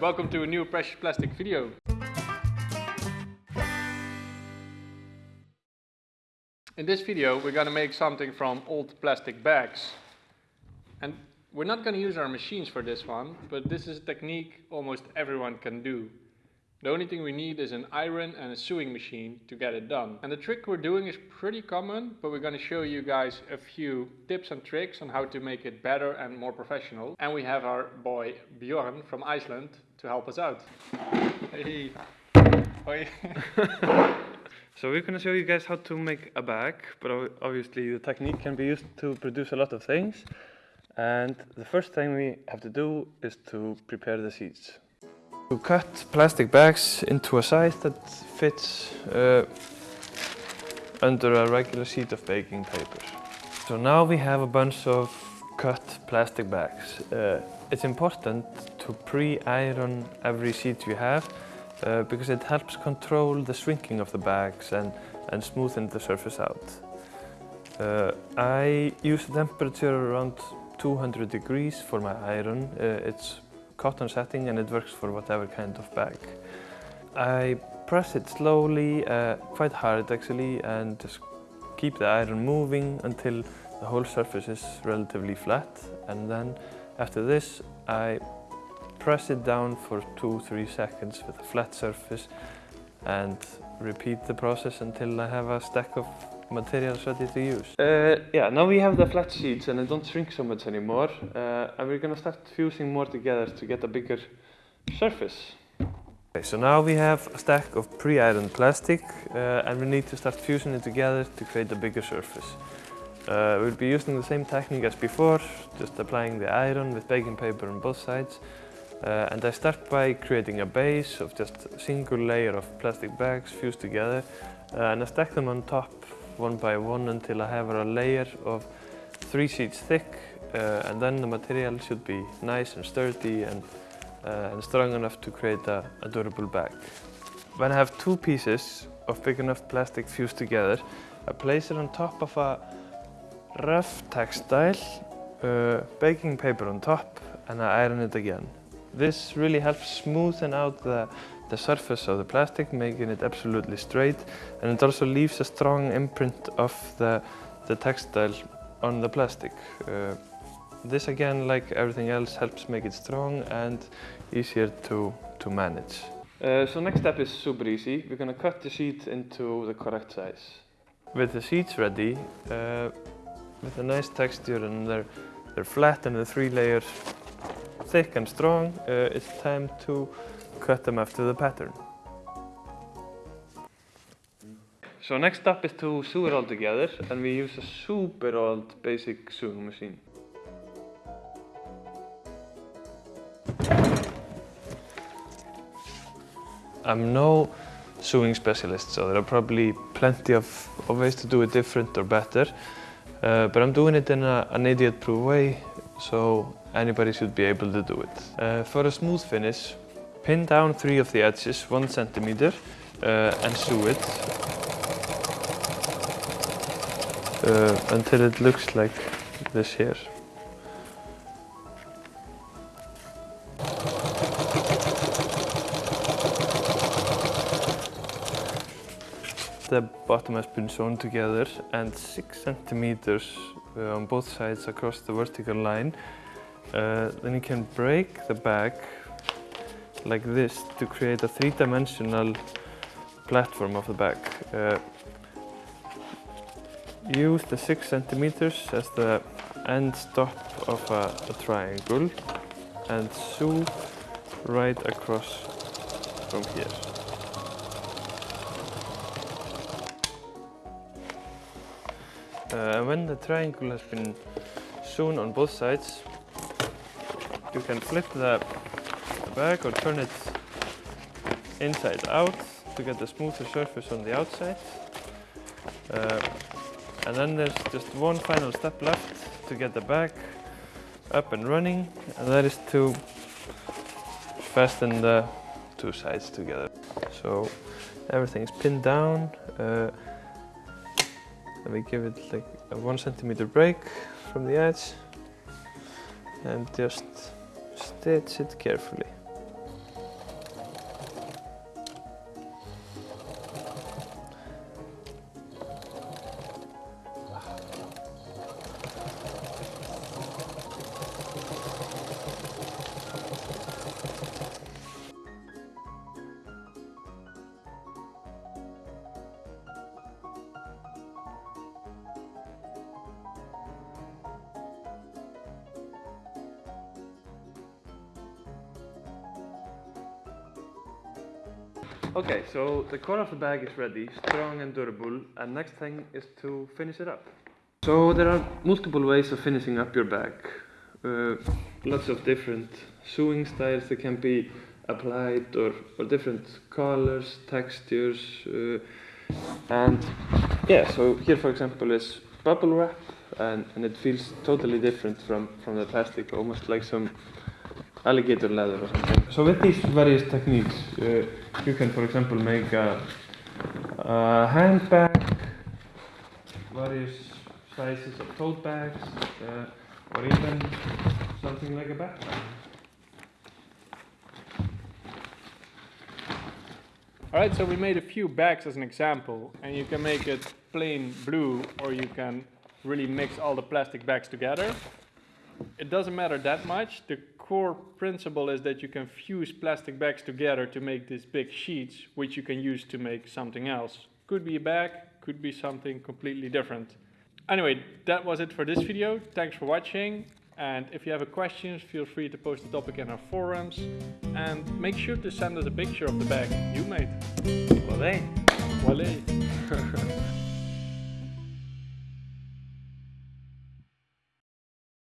Welcome to a new Precious Plastic video. In this video we're gonna make something from old plastic bags. And we're not gonna use our machines for this one, but this is a technique almost everyone can do. The only thing we need is an iron and a sewing machine to get it done. And the trick we're doing is pretty common, but we're gonna show you guys a few tips and tricks on how to make it better and more professional. And we have our boy Bjorn from Iceland to help us out. Hey. So we're gonna show you guys how to make a bag, but obviously the technique can be used to produce a lot of things. And the first thing we have to do is to prepare the seeds. To cut plastic bags into a size that fits uh, under a regular sheet of baking paper. So now we have a bunch of cut plastic bags. Uh, it's important to pre-iron every sheet you have uh, because it helps control the shrinking of the bags and, and smoothen the surface out. Uh, I use a temperature around 200 degrees for my iron. Uh, it's cotton setting and it works for whatever kind of bag. I press it slowly, uh, quite hard actually, and just keep the iron moving until the whole surface is relatively flat. And then after this, I press it down for two, three seconds with a flat surface and repeat the process until I have a stack of materials ready to use. Uh, yeah, now we have the flat sheets and they don't shrink so much anymore. Uh, and we're gonna start fusing more together to get a bigger surface. Okay, so now we have a stack of pre-ironed plastic uh, and we need to start fusing it together to create a bigger surface. Uh, we'll be using the same technique as before, just applying the iron with baking paper on both sides. Uh, and I start by creating a base of just a single layer of plastic bags fused together uh, and I stack them on top one by one until I have a layer of three sheets thick uh, and then the material should be nice and sturdy and, uh, and strong enough to create a, a durable bag. When I have two pieces of big enough plastic fused together, I place it on top of a rough textile, uh, baking paper on top and I iron it again. This really helps smoothen out the, the surface of the plastic, making it absolutely straight. And it also leaves a strong imprint of the, the textile on the plastic. Uh, this again, like everything else, helps make it strong and easier to, to manage. Uh, so next step is super easy. We're gonna cut the sheet into the correct size. With the sheets ready, uh, with a nice texture and they're, they're flat and the three layers thick and strong, uh, it's time to cut them after the pattern. So next step is to sew it all together and we use a super old basic sewing machine. I'm no sewing specialist, so there are probably plenty of, of ways to do it different or better. Uh, but I'm doing it in a, an idiot-proof way, so anybody should be able to do it. Uh, for a smooth finish, pin down three of the edges, one centimeter, uh, and sew it uh, until it looks like this here. The bottom has been sewn together and six centimeters uh, on both sides across the vertical line. Uh, then you can break the bag like this to create a three-dimensional platform of the bag. Uh, use the six centimeters as the end stop of a, a triangle and sew right across from here. Uh, when the triangle has been sewn on both sides, you can flip the, the bag or turn it inside out to get a smoother surface on the outside. Uh, and then there's just one final step left to get the bag up and running, and that is to fasten the two sides together. So everything's pinned down. Uh, and we give it like a one centimeter break from the edge and just stitch it carefully. Okay, so the core of the bag is ready, strong and durable, and next thing is to finish it up. So there are multiple ways of finishing up your bag. Uh, lots of different sewing styles that can be applied or, or different colors, textures, uh, and yeah, so here for example is bubble wrap and, and it feels totally different from, from the plastic, almost like some alligator leather or something. So with these various techniques, uh, you can for example make a, a handbag, various sizes of tote bags, uh, or even something like a backpack. Alright, so we made a few bags as an example, and you can make it plain blue, or you can really mix all the plastic bags together. It doesn't matter that much. The core principle is that you can fuse plastic bags together to make these big sheets, which you can use to make something else. Could be a bag, could be something completely different. Anyway, that was it for this video. Thanks for watching. And if you have a question, feel free to post the topic in our forums. And make sure to send us a picture of the bag you made. Well, hey.